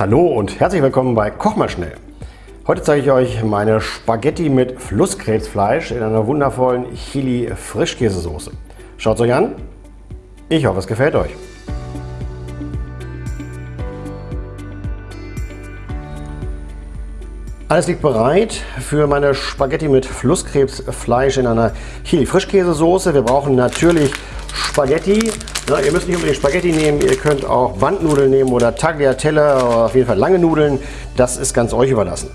Hallo und herzlich willkommen bei Koch mal schnell. Heute zeige ich euch meine Spaghetti mit Flusskrebsfleisch in einer wundervollen Chili Frischkäsesoße. Schaut es euch an. Ich hoffe, es gefällt euch. Alles liegt bereit für meine Spaghetti mit Flusskrebsfleisch in einer Chili Frischkäsesoße. Wir brauchen natürlich Spaghetti. Ja, ihr müsst nicht unbedingt Spaghetti nehmen, ihr könnt auch Bandnudeln nehmen oder Tagliatelle, oder auf jeden Fall lange Nudeln. Das ist ganz euch überlassen.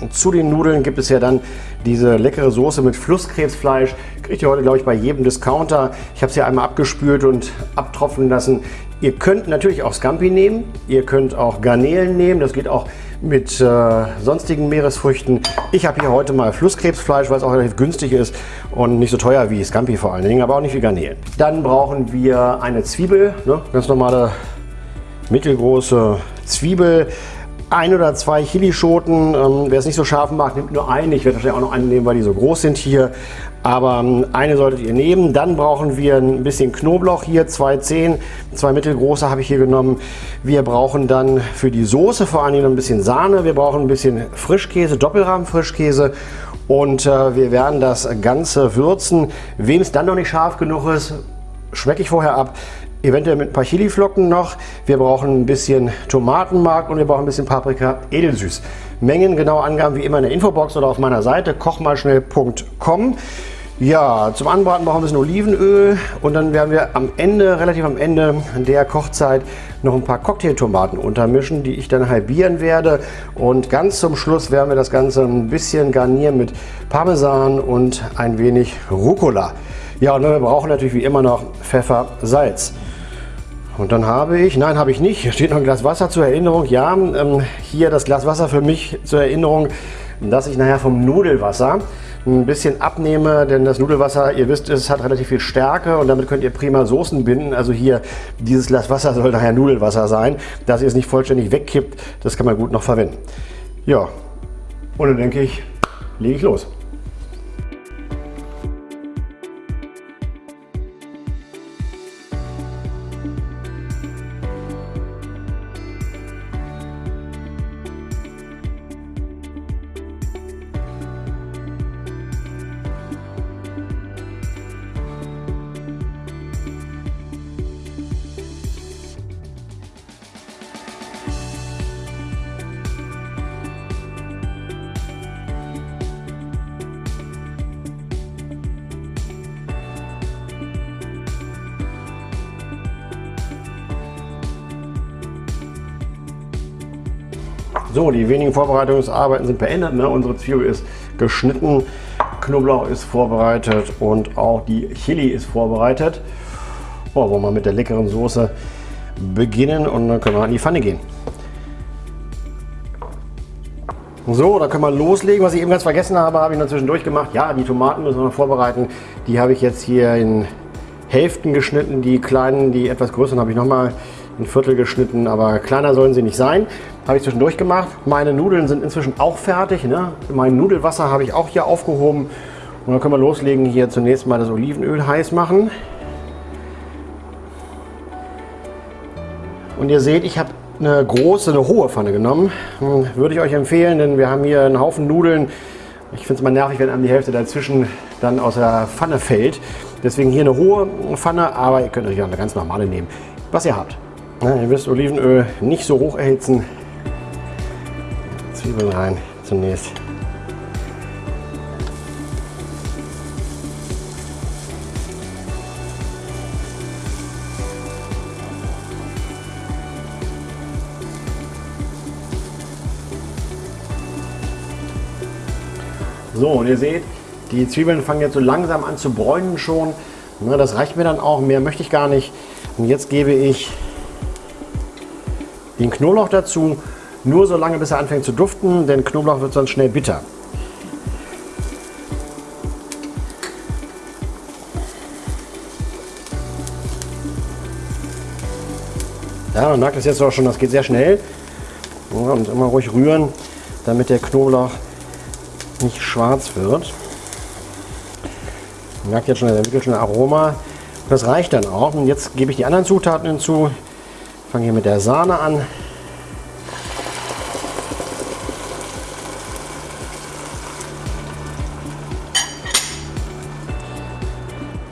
Und zu den Nudeln gibt es ja dann diese leckere Soße mit Flusskrebsfleisch. Kriegt ihr heute, glaube ich, bei jedem Discounter. Ich habe es ja einmal abgespült und abtropfen lassen. Ihr könnt natürlich auch Scampi nehmen. Ihr könnt auch Garnelen nehmen. Das geht auch mit äh, sonstigen Meeresfrüchten. Ich habe hier heute mal Flusskrebsfleisch, weil es auch relativ günstig ist und nicht so teuer wie Scampi vor allen Dingen, aber auch nicht wie Garnelen. Dann brauchen wir eine Zwiebel, ne? ganz normale mittelgroße Zwiebel ein oder zwei Chilischoten. Ähm, wer es nicht so scharf mag, nimmt nur einen. Ich werde wahrscheinlich auch noch einen nehmen, weil die so groß sind hier. Aber ähm, eine solltet ihr nehmen. Dann brauchen wir ein bisschen Knoblauch hier, zwei Zehen, zwei mittelgroße habe ich hier genommen. Wir brauchen dann für die Soße vor allem ein bisschen Sahne. Wir brauchen ein bisschen Frischkäse, Doppelrahmen-Frischkäse. Und äh, wir werden das Ganze würzen. Wem es dann noch nicht scharf genug ist, schmecke ich vorher ab eventuell mit ein paar Chiliflocken noch. Wir brauchen ein bisschen Tomatenmark und wir brauchen ein bisschen Paprika edelsüß. Mengen, genaue Angaben wie immer in der Infobox oder auf meiner Seite kochmalschnell.com. Ja, zum Anbraten brauchen wir ein bisschen Olivenöl und dann werden wir am Ende, relativ am Ende der Kochzeit, noch ein paar Cocktailtomaten untermischen, die ich dann halbieren werde. Und ganz zum Schluss werden wir das Ganze ein bisschen garnieren mit Parmesan und ein wenig Rucola. Ja, und wir brauchen natürlich wie immer noch Pfeffer, Salz. Und dann habe ich, nein habe ich nicht, hier steht noch ein Glas Wasser zur Erinnerung. Ja, ähm, hier das Glas Wasser für mich zur Erinnerung, dass ich nachher vom Nudelwasser ein bisschen abnehme, denn das Nudelwasser, ihr wisst, es hat relativ viel Stärke und damit könnt ihr prima Soßen binden. Also hier, dieses Glas Wasser soll nachher Nudelwasser sein, dass ihr es nicht vollständig wegkippt, das kann man gut noch verwenden. Ja, und dann denke ich, lege ich los. So, die wenigen Vorbereitungsarbeiten sind beendet. Ne? Unsere Zwiebel ist geschnitten, Knoblauch ist vorbereitet und auch die Chili ist vorbereitet. Oh, wollen wir mal mit der leckeren Soße beginnen und dann können wir an die Pfanne gehen. So, da können wir loslegen. Was ich eben ganz vergessen habe, habe ich noch zwischendurch gemacht. Ja, die Tomaten müssen wir noch vorbereiten. Die habe ich jetzt hier in Hälften geschnitten. Die kleinen, die etwas größeren habe ich nochmal ein Viertel geschnitten, aber kleiner sollen sie nicht sein. Habe ich zwischendurch gemacht. Meine Nudeln sind inzwischen auch fertig. Ne? Mein Nudelwasser habe ich auch hier aufgehoben. Und dann können wir loslegen, hier zunächst mal das Olivenöl heiß machen. Und ihr seht, ich habe eine große, eine hohe Pfanne genommen. Hm, würde ich euch empfehlen, denn wir haben hier einen Haufen Nudeln. Ich finde es mal nervig, wenn einem die Hälfte dazwischen dann aus der Pfanne fällt. Deswegen hier eine hohe Pfanne, aber ihr könnt natürlich auch eine ganz normale nehmen, was ihr habt. Ihr wisst, Olivenöl nicht so hoch erhitzen. Zwiebeln rein zunächst. So, und ihr seht, die Zwiebeln fangen jetzt so langsam an zu bräunen schon. das reicht mir dann auch, mehr möchte ich gar nicht. Und jetzt gebe ich den Knoblauch dazu, nur so lange bis er anfängt zu duften, denn Knoblauch wird sonst schnell bitter. Ja, man merkt es jetzt auch schon, das geht sehr schnell. und immer ruhig rühren, damit der Knoblauch nicht schwarz wird. Man merkt jetzt schon, er entwickelt schon ein Aroma. Das reicht dann auch. Und jetzt gebe ich die anderen Zutaten hinzu fange hier mit der Sahne an.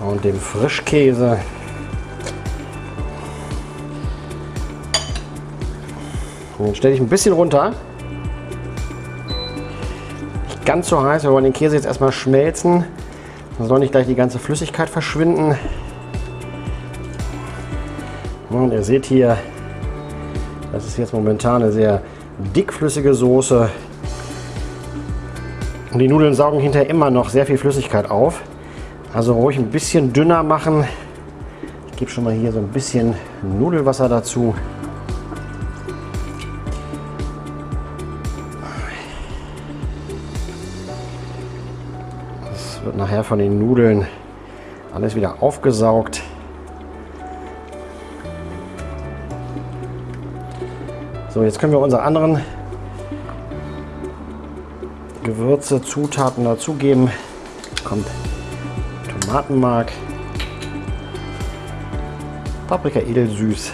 Und dem Frischkäse. Und den stelle ich ein bisschen runter. Nicht ganz so heiß, wir wollen den Käse jetzt erstmal schmelzen. Dann soll nicht gleich die ganze Flüssigkeit verschwinden. Und ihr seht hier, das ist jetzt momentan eine sehr dickflüssige Soße. Und die Nudeln saugen hinterher immer noch sehr viel Flüssigkeit auf. Also ruhig ein bisschen dünner machen. Ich gebe schon mal hier so ein bisschen Nudelwasser dazu. Das wird nachher von den Nudeln alles wieder aufgesaugt. So, jetzt können wir unsere anderen Gewürze, Zutaten dazugeben. Kommt Tomatenmark, Paprika edelsüß,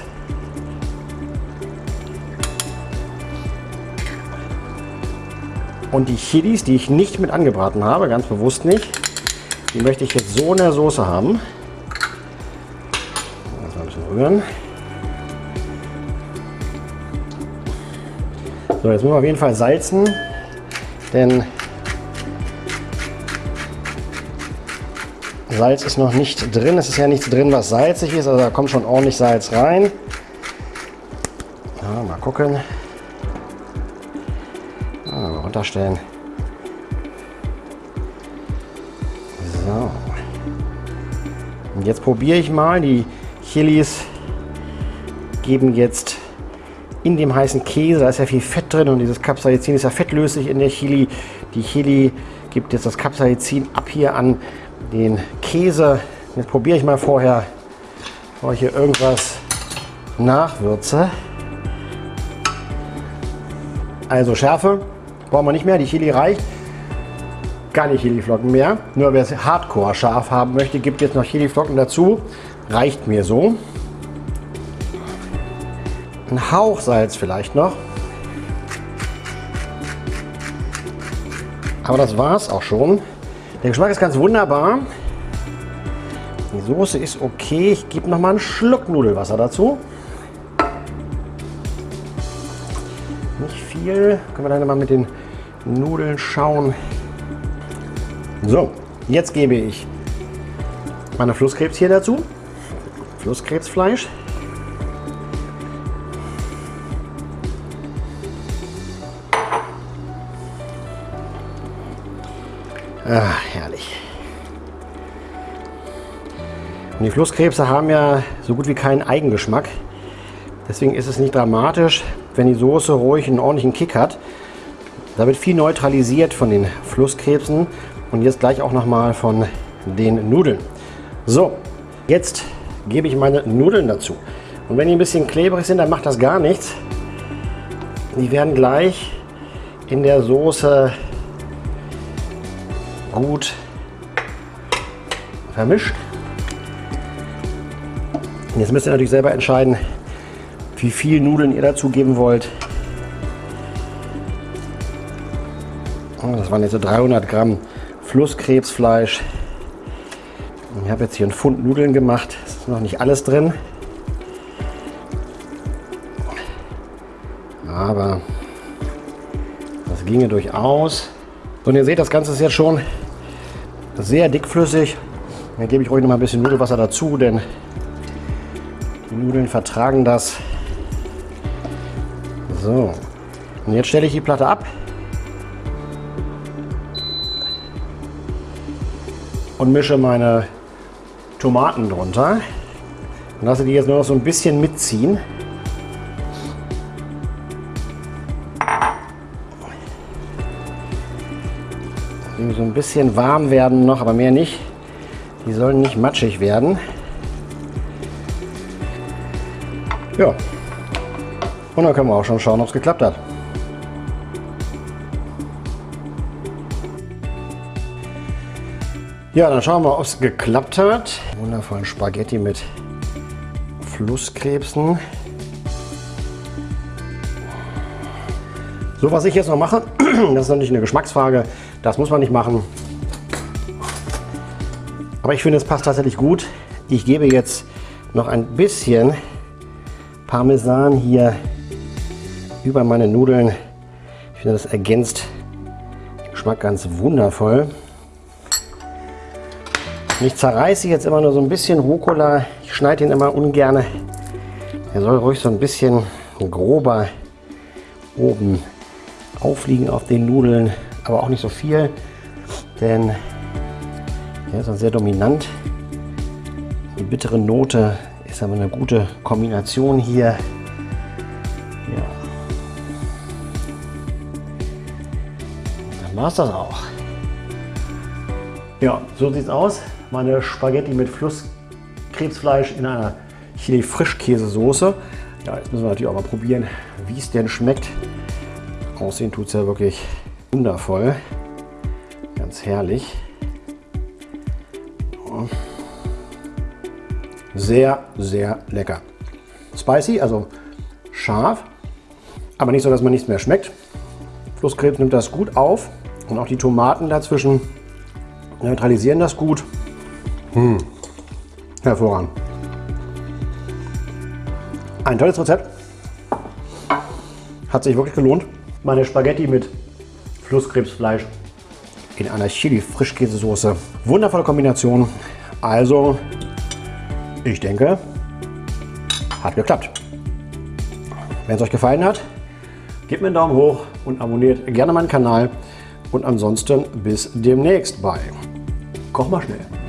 und die Chilis, die ich nicht mit angebraten habe, ganz bewusst nicht, die möchte ich jetzt so in der Soße haben. Mal ein bisschen rühren. So, jetzt müssen wir auf jeden Fall salzen, denn Salz ist noch nicht drin. Es ist ja nichts drin, was salzig ist, also da kommt schon ordentlich Salz rein. Ja, mal gucken. Ja, mal runterstellen. So. Und jetzt probiere ich mal. Die Chilis geben jetzt in dem heißen Käse, da ist ja viel Fett drin und dieses Capsaicin ist ja fettlöslich in der Chili. Die Chili gibt jetzt das Capsaicin ab hier an den Käse. Jetzt probiere ich mal vorher, bevor ich hier irgendwas nachwürze. Also Schärfe brauchen wir nicht mehr, die Chili reicht. Keine Chiliflocken mehr. Nur wer es hardcore scharf haben möchte, gibt jetzt noch Chiliflocken dazu. Reicht mir so. Ein Hauch Salz vielleicht noch. Aber das war es auch schon. Der Geschmack ist ganz wunderbar. Die Soße ist okay. Ich gebe noch mal einen Schluck Nudelwasser dazu. Nicht viel. Können wir dann mal mit den Nudeln schauen. So, jetzt gebe ich meine Flusskrebs hier dazu. Flusskrebsfleisch. Ah, herrlich. Und die Flusskrebse haben ja so gut wie keinen Eigengeschmack. Deswegen ist es nicht dramatisch, wenn die Soße ruhig einen ordentlichen Kick hat. Da wird viel neutralisiert von den Flusskrebsen und jetzt gleich auch nochmal von den Nudeln. So, jetzt gebe ich meine Nudeln dazu. Und wenn die ein bisschen klebrig sind, dann macht das gar nichts. Die werden gleich in der Soße gut vermischt. Und jetzt müsst ihr natürlich selber entscheiden, wie viel Nudeln ihr dazu geben wollt. Oh, das waren jetzt so 300 Gramm Flusskrebsfleisch. Ich habe jetzt hier einen Pfund Nudeln gemacht. Es ist noch nicht alles drin. Aber das ginge durchaus. Und ihr seht, das Ganze ist jetzt schon sehr dickflüssig. Dann gebe ich ruhig noch mal ein bisschen Nudelwasser dazu, denn die Nudeln vertragen das. So, und jetzt stelle ich die Platte ab. Und mische meine Tomaten drunter. Und lasse die jetzt nur noch so ein bisschen mitziehen. So ein bisschen warm werden noch, aber mehr nicht. Die sollen nicht matschig werden. Ja. Und dann können wir auch schon schauen, ob es geklappt hat. Ja, dann schauen wir, ob es geklappt hat. Wundervollen Spaghetti mit Flusskrebsen. So, was ich jetzt noch mache, das ist natürlich eine Geschmacksfrage. Das muss man nicht machen. Aber ich finde, es passt tatsächlich gut. Ich gebe jetzt noch ein bisschen Parmesan hier über meine Nudeln. Ich finde, das ergänzt den Geschmack ganz wundervoll. Ich zerreiße jetzt immer nur so ein bisschen Rucola. Ich schneide ihn immer ungern. Er soll ruhig so ein bisschen grober oben aufliegen auf den Nudeln, aber auch nicht so viel, denn er ist dann sehr dominant. Die bittere Note ist aber eine gute Kombination hier. Ja. Dann war es das auch. Ja, so sieht es aus. Meine Spaghetti mit Flusskrebsfleisch in einer Chili-Frischkäsesoße. Ja, jetzt müssen wir natürlich auch mal probieren, wie es denn schmeckt. Aussehen tut es ja wirklich wundervoll. Ganz herrlich. Sehr, sehr lecker. Spicy, also scharf, aber nicht so, dass man nichts mehr schmeckt. Flusskrebs nimmt das gut auf und auch die Tomaten dazwischen neutralisieren das gut. Hm. Hervorragend. Ein tolles Rezept. Hat sich wirklich gelohnt. Meine Spaghetti mit Flusskrebsfleisch in einer Chili-Frischkäsesoße. Wundervolle Kombination. Also, ich denke, hat geklappt. Wenn es euch gefallen hat, gebt mir einen Daumen hoch und abonniert gerne meinen Kanal. Und ansonsten bis demnächst bei Koch mal schnell.